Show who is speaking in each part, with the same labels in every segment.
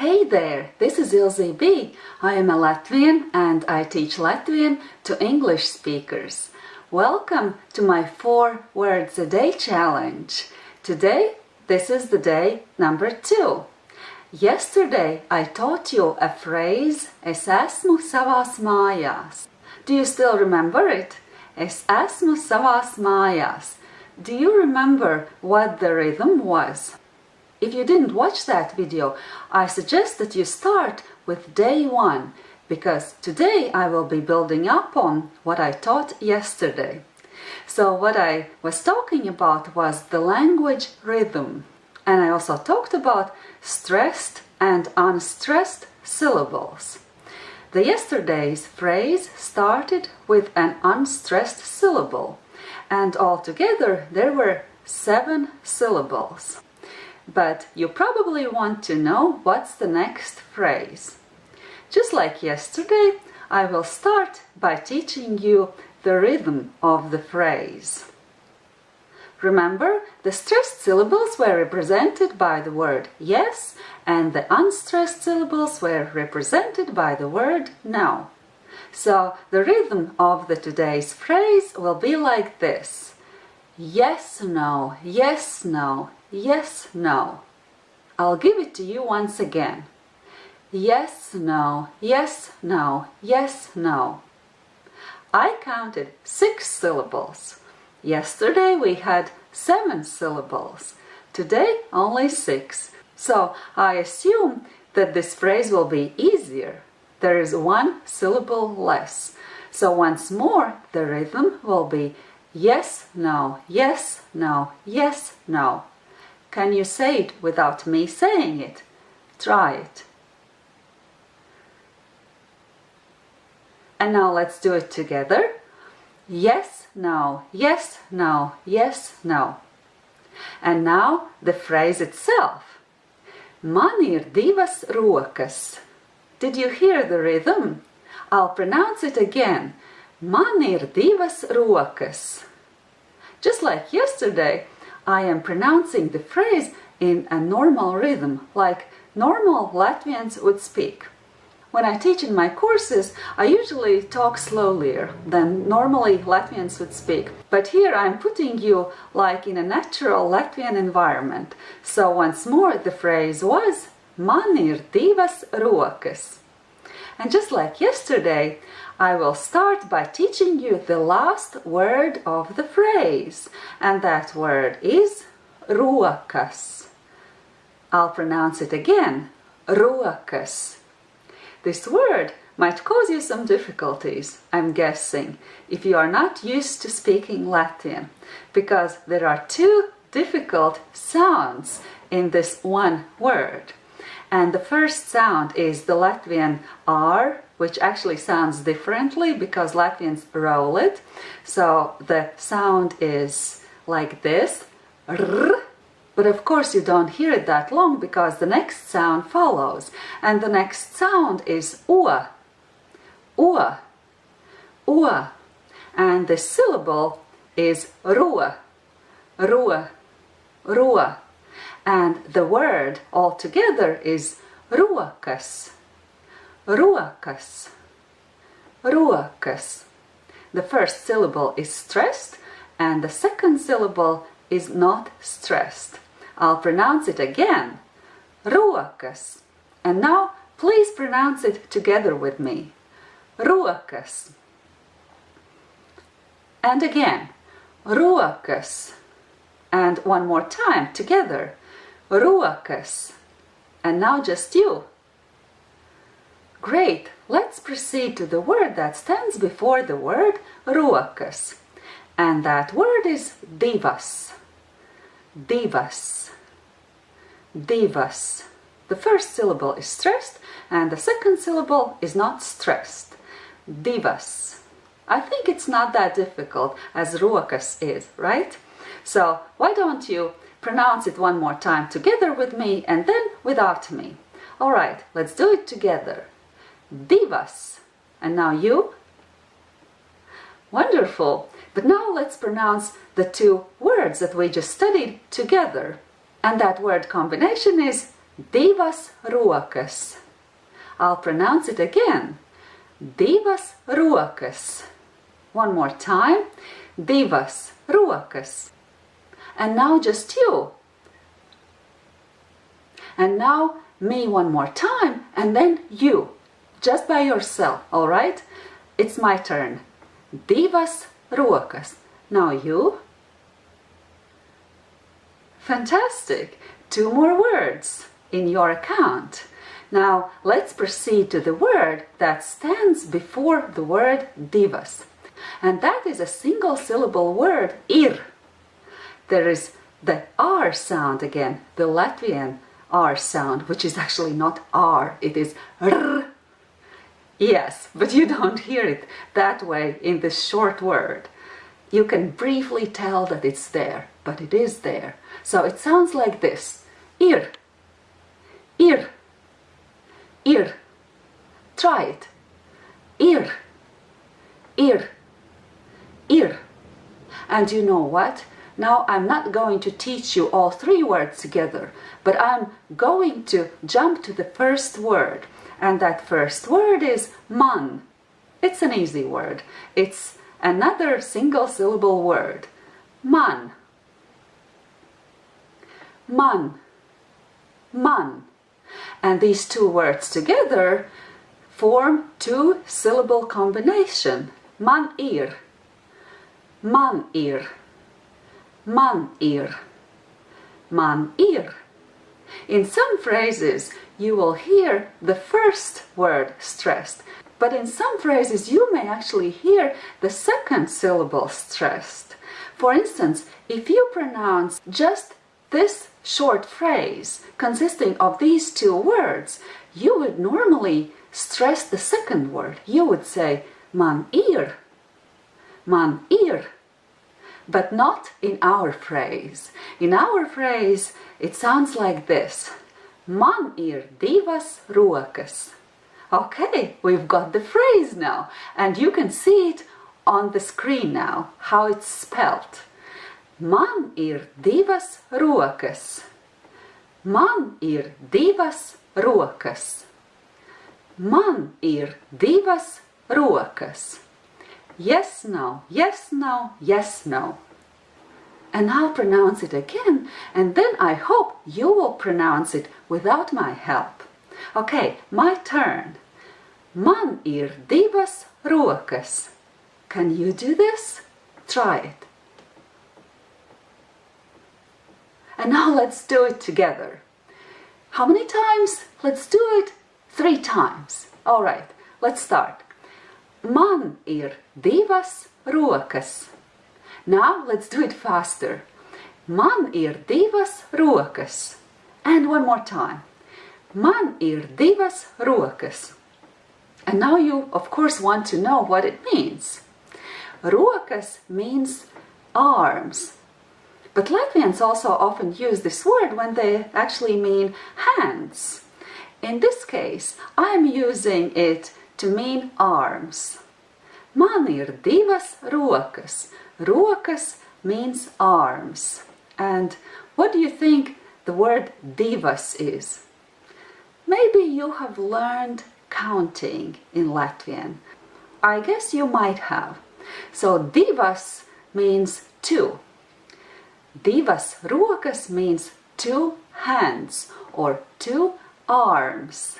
Speaker 1: Hey there, this is Ilze B. I am a Latvian and I teach Latvian to English speakers. Welcome to my 4 words a day challenge. Today, this is the day number 2. Yesterday I taught you a phrase Es esmu savās mājās. Do you still remember it? Es esmu savās mājās. Do you remember what the rhythm was? If you didn't watch that video, I suggest that you start with day one because today I will be building up on what I taught yesterday. So what I was talking about was the language rhythm and I also talked about stressed and unstressed syllables. The yesterday's phrase started with an unstressed syllable and altogether there were seven syllables. But you probably want to know what's the next phrase. Just like yesterday, I will start by teaching you the rhythm of the phrase. Remember, the stressed syllables were represented by the word yes and the unstressed syllables were represented by the word no. So the rhythm of the today's phrase will be like this. Yes, no, yes, no, yes, no. I'll give it to you once again. Yes, no, yes, no, yes, no. I counted six syllables. Yesterday we had seven syllables. Today only six. So I assume that this phrase will be easier. There is one syllable less. So once more the rhythm will be yes, no, yes, no, yes, no. Can you say it without me saying it? Try it. And now let's do it together. Yes, no, yes, no, yes, no. And now the phrase itself. Man ir divas rokas. Did you hear the rhythm? I'll pronounce it again. Man ir divas rokas. Just like yesterday, I am pronouncing the phrase in a normal rhythm, like normal Latvians would speak. When I teach in my courses, I usually talk slower than normally Latvians would speak. But here I'm putting you like in a natural Latvian environment. So once more the phrase was Man ir divas rokas. And just like yesterday, I will start by teaching you the last word of the phrase. And that word is rokas. I'll pronounce it again, rokas. This word might cause you some difficulties, I'm guessing, if you are not used to speaking Latin, because there are two difficult sounds in this one word. And the first sound is the Latvian R, which actually sounds differently because Latvians roll it. So the sound is like this, r, but of course you don't hear it that long because the next sound follows. And the next sound is ua, ua, ua. And the syllable is rua, rua, rua and the word altogether is rokas, rokas, rokas. The first syllable is stressed and the second syllable is not stressed. I'll pronounce it again, rokas. And now please pronounce it together with me, rokas. And again, rokas. And one more time together, rokas. And now just you. Great, let's proceed to the word that stands before the word rokas. And that word is divas. Divas. Divas. The first syllable is stressed and the second syllable is not stressed. Divas. I think it's not that difficult as rokas is, right? So why don't you Pronounce it one more time together with me and then without me. Alright, let's do it together. Divas. And now you. Wonderful. But now let's pronounce the two words that we just studied together. And that word combination is Divas rokas. I'll pronounce it again. Divas rokas. One more time. Divas rokas. And now just you. And now me one more time and then you. Just by yourself, alright? It's my turn. Divas rokas. Now you. Fantastic! Two more words in your account. Now let's proceed to the word that stands before the word divas. And that is a single syllable word, ir. There is the R sound again, the Latvian R sound, which is actually not R, it is R. Yes, but you don't hear it that way in the short word. You can briefly tell that it's there, but it is there. So it sounds like this. Ir, ir, ir. Try it. Ir, ir, ir. And you know what? Now I'm not going to teach you all three words together, but I'm going to jump to the first word. And that first word is man. It's an easy word. It's another single syllable word. Man. Man. Man. And these two words together form two syllable combination. Man ir. Man ir. Man ir. Man ir. In some phrases, you will hear the first word stressed, but in some phrases you may actually hear the second syllable stressed. For instance, if you pronounce just this short phrase consisting of these two words, you would normally stress the second word. You would say man ir, man ir, but not in our phrase. In our phrase, it sounds like this. Man ir divas rokas. Okay, we've got the phrase now, and you can see it on the screen now, how it's spelled. Man ir divas rokas. Man ir divas rokas. Man ir divas rokas. Yes, no, yes, no, yes, no. And I'll pronounce it again, and then I hope you will pronounce it without my help. Okay, my turn. Man ir divas rokas. Can you do this? Try it. And now let's do it together. How many times? Let's do it three times. All right, let's start. Man ir divas rokas. Now let's do it faster. Man ir divas rokas. And one more time. Man ir divas rokas. And now you, of course, want to know what it means. Rokas means arms, but Latvians also often use this word when they actually mean hands. In this case, I'm using it to mean arms. Man ir divas rokas. Rokas means arms. And what do you think the word divas is? Maybe you have learned counting in Latvian. I guess you might have. So divas means two. Divas rokas means two hands or two arms.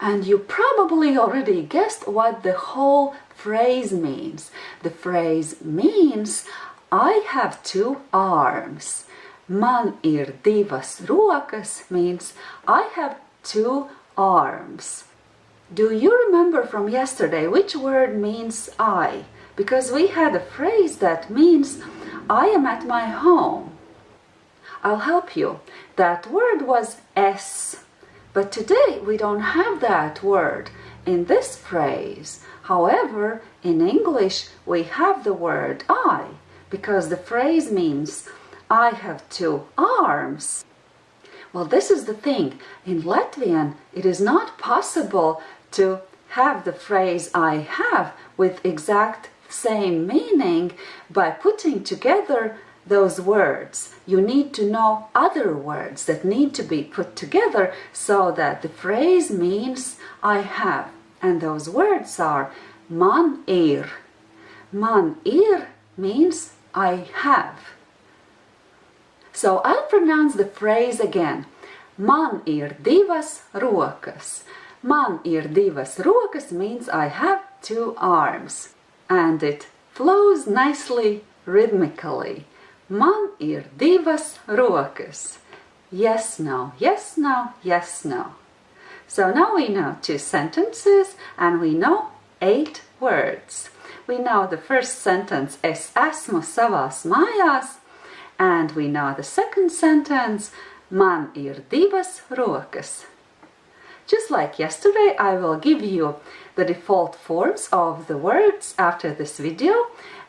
Speaker 1: And you probably already guessed what the whole phrase means. The phrase means I have two arms. Man ir divas rokas means I have two arms. Do you remember from yesterday which word means I? Because we had a phrase that means I am at my home. I'll help you. That word was es. But today we don't have that word in this phrase. However, in English we have the word I because the phrase means I have two arms. Well, this is the thing. In Latvian, it is not possible to have the phrase I have with exact same meaning by putting together those words, you need to know other words that need to be put together so that the phrase means I have. And those words are man ir. Man ir means I have. So I'll pronounce the phrase again. Man ir divas rokas. Man ir divas rokas means I have two arms. And it flows nicely rhythmically. Man ir divas rokas. Yes, no, yes, no, yes, no. So now we know two sentences and we know eight words. We know the first sentence es esmu savās mājās and we know the second sentence man ir divas rokas. Just like yesterday, I will give you the default forms of the words after this video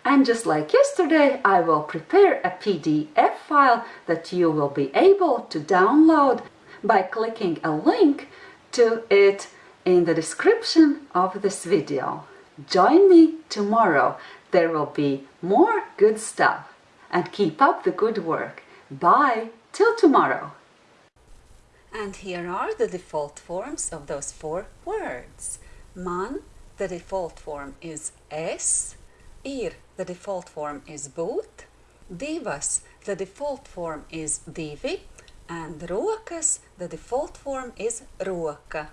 Speaker 1: and just like yesterday, I will prepare a PDF file that you will be able to download by clicking a link to it in the description of this video. Join me tomorrow. There will be more good stuff. And keep up the good work. Bye. Till tomorrow. And here are the default forms of those four words. Man, the default form is es. Ir, the default form is būt. Divas, the default form is divi and rokas, the default form is roka.